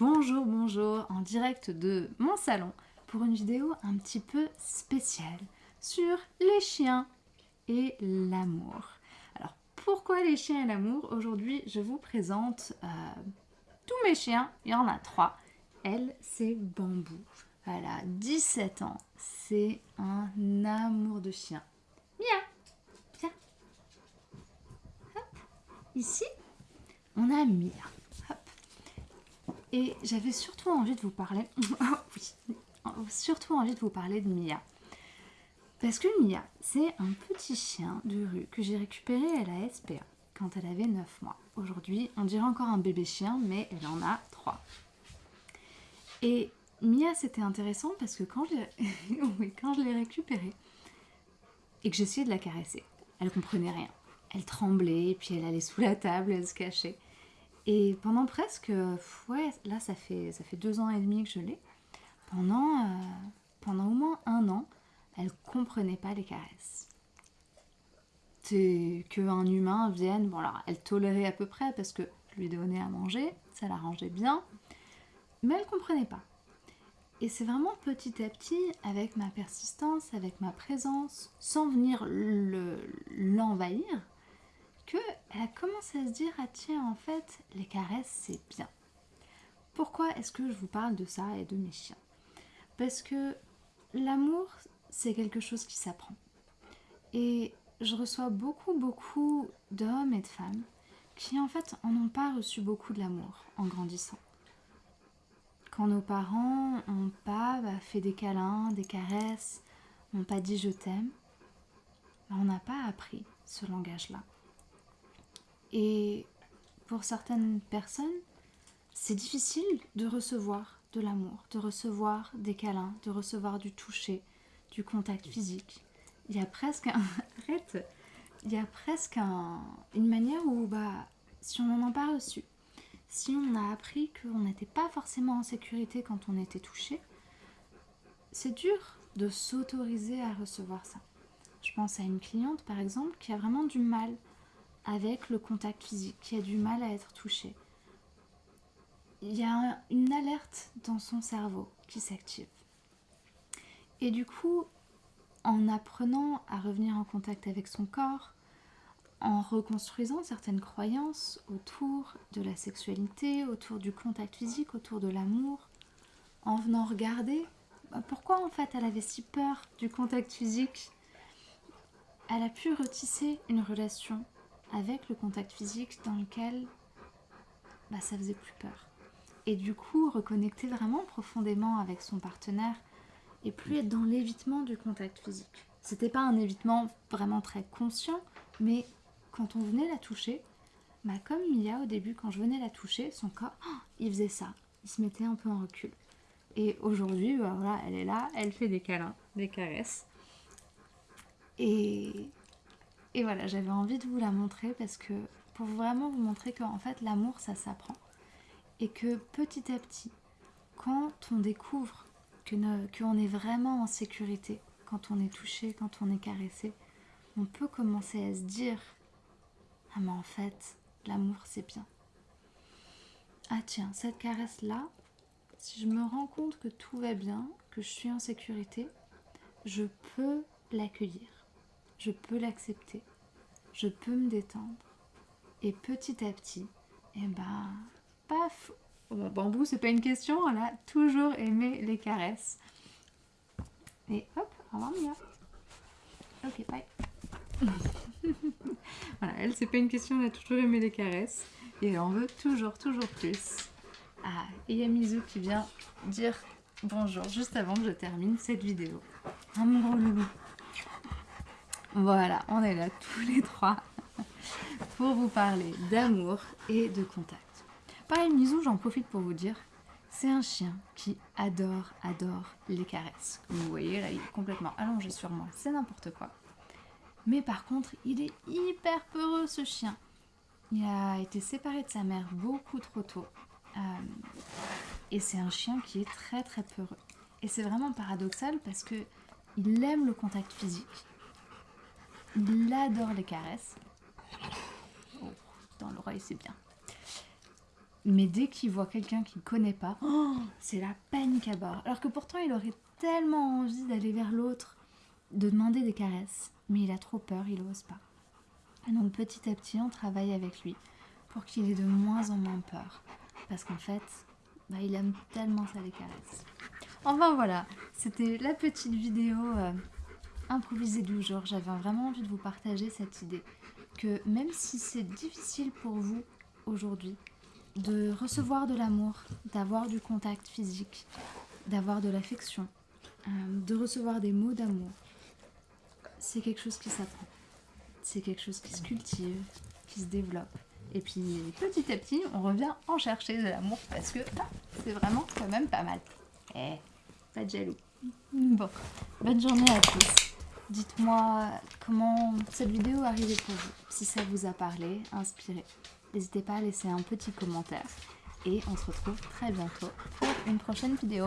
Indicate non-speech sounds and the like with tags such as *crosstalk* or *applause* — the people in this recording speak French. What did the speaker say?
Bonjour, bonjour, en direct de mon salon pour une vidéo un petit peu spéciale sur les chiens et l'amour. Alors pourquoi les chiens et l'amour? Aujourd'hui je vous présente euh, tous mes chiens, il y en a trois. Elle c'est Bambou, elle a 17 ans, c'est un amour de chien. Mia, viens. Hop. Ici on a Mia. Et j'avais surtout envie de vous parler... *laughs* Oh oui, surtout envie de vous parler de Mia. Parce que Mia, c'est un petit chien de rue que j'ai récupéré à la SPA quand elle avait 9 mois. Aujourd'hui, on dirait encore un bébé chien, mais elle en a 3. Et Mia, c'était intéressant parce que *laughs* quand je l'ai récupérée et que j'essayais de la caresser, elle comprenait rien. Elle tremblait, puis elle allait sous la table, elle se cachait. Et pendant presque, ouais, là ça fait, ça fait deux ans et demi que je l'ai. Pendant, euh, pendant au moins un an, elle comprenait pas les caresses. Qu'un humain vienne, bon alors elle tolérait à peu près parce que lui donnais à manger, ça l'arrangeait bien, mais elle comprenait pas. Et c'est vraiment petit à petit, avec ma persistance, avec ma présence, sans venir l'envahir, elle a commencé à se dire ah tiens en fait les caresses c'est bien. Pourquoi est-ce que je vous parle de ça et de mes chiens? Parce que l'amour c'est quelque chose qui s'apprend. Et je reçois beaucoup beaucoup d'hommes et de femmes qui en fait en ont pas reçu beaucoup de l'amour en grandissant. Quand nos parents n'ont pas bah, fait des câlins, des caresses, n'ont pas dit je t'aime, bah, on n'a pas appris ce langage-là. Et pour certaines personnes, c'est difficile de recevoir de l'amour, de recevoir des câlins, de recevoir du toucher, du contact physique. Il y a presque un... *laughs* Arrête Il y a presque une manière où, bah, si on n'en a pas reçu, si on a appris qu'on n'était pas forcément en sécurité quand on était touché, c'est dur de s'autoriser à recevoir ça. Je pense à une cliente, par exemple, qui a vraiment du mal avec le contact physique, qui a du mal à être touché. Il y a une alerte dans son cerveau qui s'active. Et du coup, en apprenant à revenir en contact avec son corps, en reconstruisant certaines croyances autour de la sexualité, autour du contact physique, autour de l'amour, en venant regarder bah, pourquoi en fait elle avait si peur du contact physique, elle a pu retisser une relation avec le contact physique dans lequel bah, ça faisait plus peur. Et du coup, reconnecter vraiment profondément avec son partenaire et plus être dans l'évitement du contact physique. C'était pas un évitement vraiment très conscient, mais quand on venait la toucher, bah comme Mia au début, quand je venais la toucher, son corps, oh, il faisait ça, il se mettait un peu en recul. Et aujourd'hui, bah, voilà, elle est là, elle fait des câlins, des caresses. Et et voilà, j'avais envie de vous la montrer parce que pour vraiment vous montrer qu'en fait l'amour ça s'apprend. Et que petit à petit, quand on découvre qu'on est vraiment en sécurité, quand on est touché, quand on est caressé, on peut commencer à se dire Ah mais en fait, l'amour c'est bien. Ah tiens, cette caresse là, si je me rends compte que tout va bien, que je suis en sécurité, je peux l'accueillir je peux l'accepter, je peux me détendre. Et petit à petit, et eh ben, paf Bambou, c'est pas une question, elle a toujours aimé les caresses. Et hop, au revoir Mia. Ok, bye. *laughs* voilà, elle, c'est pas une question, elle a toujours aimé les caresses. Et en veut toujours, toujours plus. Ah, et il qui vient dire bonjour juste avant que je termine cette vidéo. Un loulou. Voilà, on est là tous les trois *laughs* pour vous parler d'amour et de contact. Pareil, Mizou, j'en profite pour vous dire, c'est un chien qui adore, adore les caresses. Vous voyez, là, il est complètement allongé sur moi, c'est n'importe quoi. Mais par contre, il est hyper peureux, ce chien. Il a été séparé de sa mère beaucoup trop tôt. Euh, et c'est un chien qui est très très peureux. Et c'est vraiment paradoxal parce que il aime le contact physique. Il adore les caresses. Dans l'oreille, c'est bien. Mais dès qu'il voit quelqu'un qu'il connaît pas, oh, c'est la panique à bord. Alors que pourtant, il aurait tellement envie d'aller vers l'autre, de demander des caresses. Mais il a trop peur, il n'ose pas. Et donc petit à petit, on travaille avec lui pour qu'il ait de moins en moins peur. Parce qu'en fait, bah, il aime tellement ça les caresses. Enfin voilà, c'était la petite vidéo euh, improvisée du jour. J'avais vraiment envie de vous partager cette idée que même si c'est difficile pour vous aujourd'hui de recevoir de l'amour, d'avoir du contact physique, d'avoir de l'affection, euh, de recevoir des mots d'amour, c'est quelque chose qui s'apprend. C'est quelque chose qui se cultive, qui se développe. Et puis petit à petit, on revient en chercher de l'amour parce que ah, c'est vraiment quand même pas mal. Eh, pas de jaloux. Bon, bonne journée à tous. Dites-moi comment cette vidéo est arrivée pour vous, si ça vous a parlé, inspiré. N'hésitez pas à laisser un petit commentaire. Et on se retrouve très bientôt pour une prochaine vidéo.